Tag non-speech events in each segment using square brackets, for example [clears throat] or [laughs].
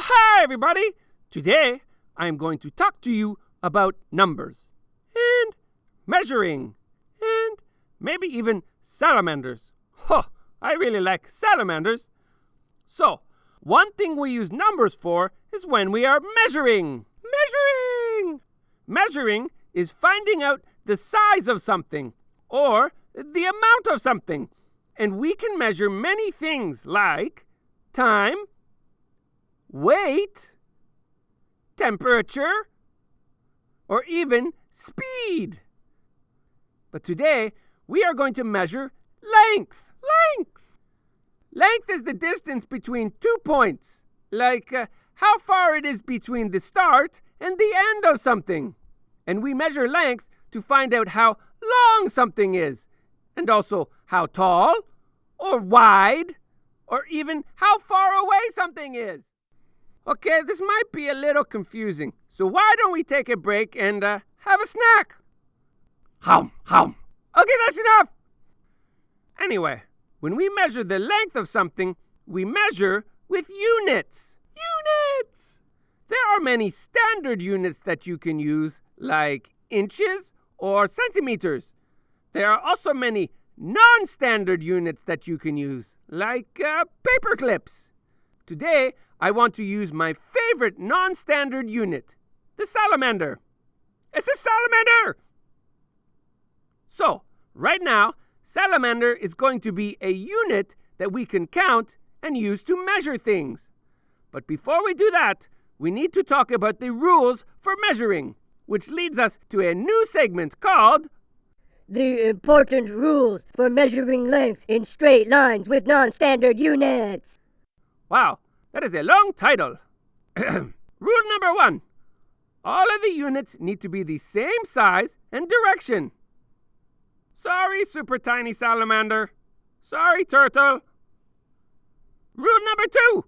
Hi, everybody! Today I am going to talk to you about numbers and measuring and maybe even salamanders. Huh, I really like salamanders. So, one thing we use numbers for is when we are measuring. Measuring! Measuring is finding out the size of something or the amount of something. And we can measure many things like time, weight, temperature, or even speed. But today, we are going to measure length. Length! Length is the distance between two points, like uh, how far it is between the start and the end of something. And we measure length to find out how long something is, and also how tall, or wide, or even how far away something is. Okay, this might be a little confusing, so why don't we take a break and uh, have a snack? Hum, hum. Okay, that's enough. Anyway, when we measure the length of something, we measure with units. Units! There are many standard units that you can use, like inches or centimeters. There are also many non standard units that you can use, like uh, paper clips. Today, I want to use my favorite non standard unit, the salamander. It's a salamander! So, right now, salamander is going to be a unit that we can count and use to measure things. But before we do that, we need to talk about the rules for measuring, which leads us to a new segment called The important rules for measuring length in straight lines with non standard units. Wow, that is a long title. [clears throat] Rule number one all of the units need to be the same size and direction. Sorry, super tiny salamander. Sorry, turtle. Rule number two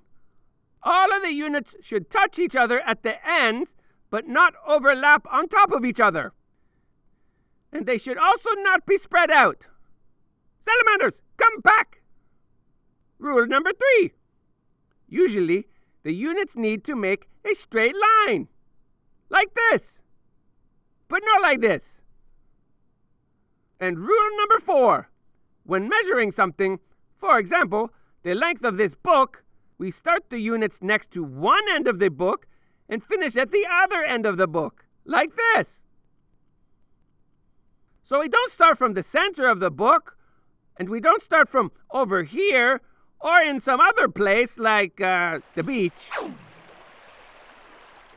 all of the units should touch each other at the ends, but not overlap on top of each other. And they should also not be spread out. Salamanders, come back! Rule number three Usually, the units need to make a straight line. Like this. But not like this. And rule number four when measuring something, for example, the length of this book, we start the units next to one end of the book and finish at the other end of the book, like this. So we don't start from the center of the book, and we don't start from over here or in some other place like uh, the beach.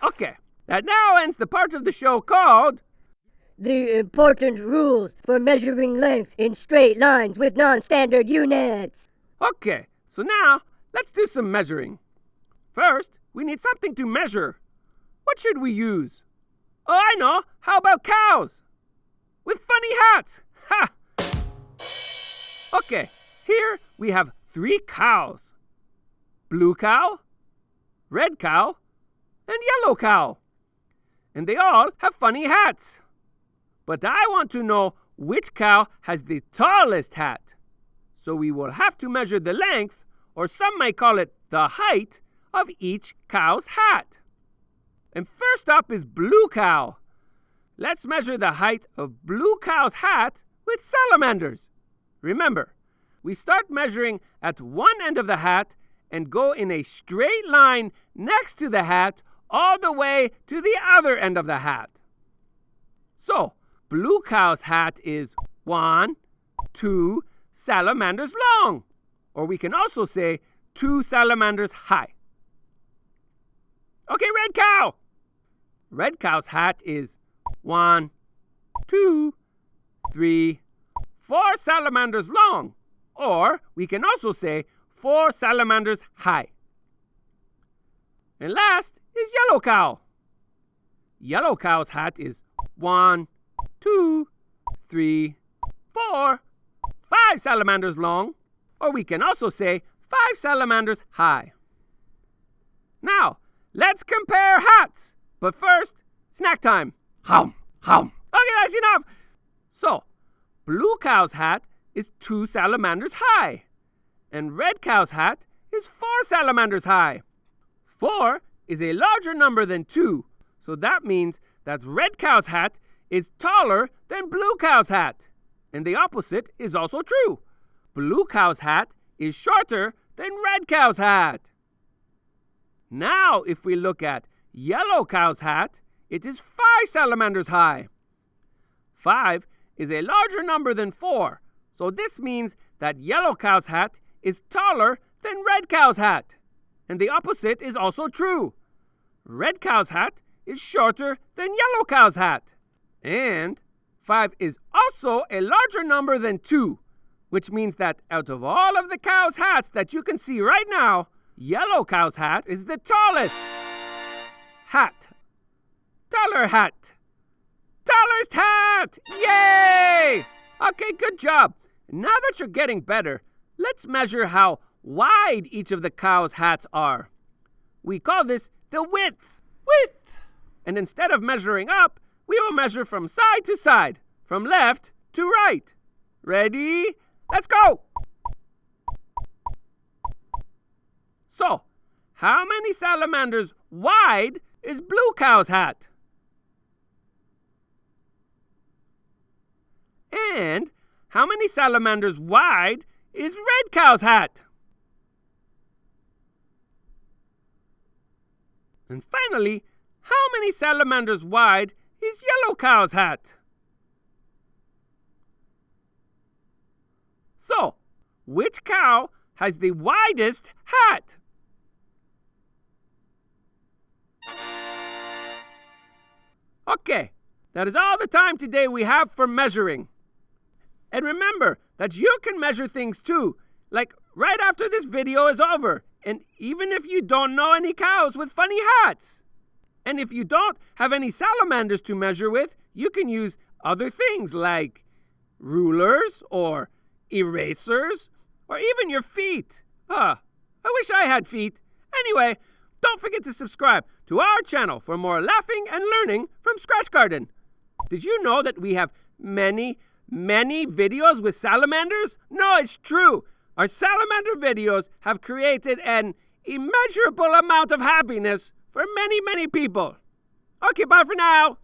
Okay, that now ends the part of the show called The important rules for measuring length in straight lines with non standard units. Okay, so now let's do some measuring. First, we need something to measure. What should we use? Oh, I know. How about cows? With funny hats. [laughs] Ha! Okay, here we have three cows blue cow, red cow, and yellow cow. And they all have funny hats. But I want to know which cow has the tallest hat. So we will have to measure the length, or some may call it the height, of each cow's hat. And first up is Blue Cow. Let's measure the height of Blue Cow's hat with salamanders. Remember, we start measuring at one end of the hat and go in a straight line next to the hat all the way to the other end of the hat. So, Blue Cow's hat is one, two salamanders long, or we can also say two salamanders high. Okay, Red Cow. Red Cow's hat is one, two, three, four salamanders long, or we can also say four salamanders high. And last is Yellow Cow. Yellow Cow's hat is one, two, three, four, five salamanders long, or we can also say five salamanders high. Now, let's compare hats. But first, snack time. Hum, hum. Okay, that's enough. So, Blue Cow's hat is two salamanders high, and Red Cow's hat is four salamanders high. 4 is a larger number than 2, so that means that red cow's hat is taller than blue cow's hat. And the opposite is also true. Blue cow's hat is shorter than red cow's hat. Now, if we look at yellow cow's hat, it is five salamanders high. Five is a larger number than four, so this means that yellow cow's hat is taller than red cow's hat. And the opposite is also true. Red cow's hat is shorter than yellow cow's hat. And 5 is also a larger number than 2, which means that out of all of the cow's hats that you can see right now, yellow cow's hat is the tallest. Hat. Taller hat. Tallest hat! Yay! Okay, good job. Now that you're getting better, let's measure how wide each of the cow's hats are. We call this the width. Width! And instead of measuring up, we will measure from side to side, from left to right. Ready? Let's go! So, how many salamanders wide is Blue Cow's hat? And how many salamanders wide is Red Cow's hat? And finally, how many salamanders wide is Yellow Cow's hat? So, which cow has the widest hat? Okay, that is all the time today we have for measuring. And remember that you can measure things too, like right after this video is over, and even if you don't know any cows with funny hats. And if you don't have any salamanders to measure with, you can use other things like rulers or erasers or even your feet. Ah, I wish I had feet. Anyway, don't forget to subscribe to our channel for more laughing and learning from Scratch Garden. Did you know that we have many, many videos with salamanders? No, it's true. Our salamander videos have created an immeasurable amount of happiness for many, many people. Okay, bye for now.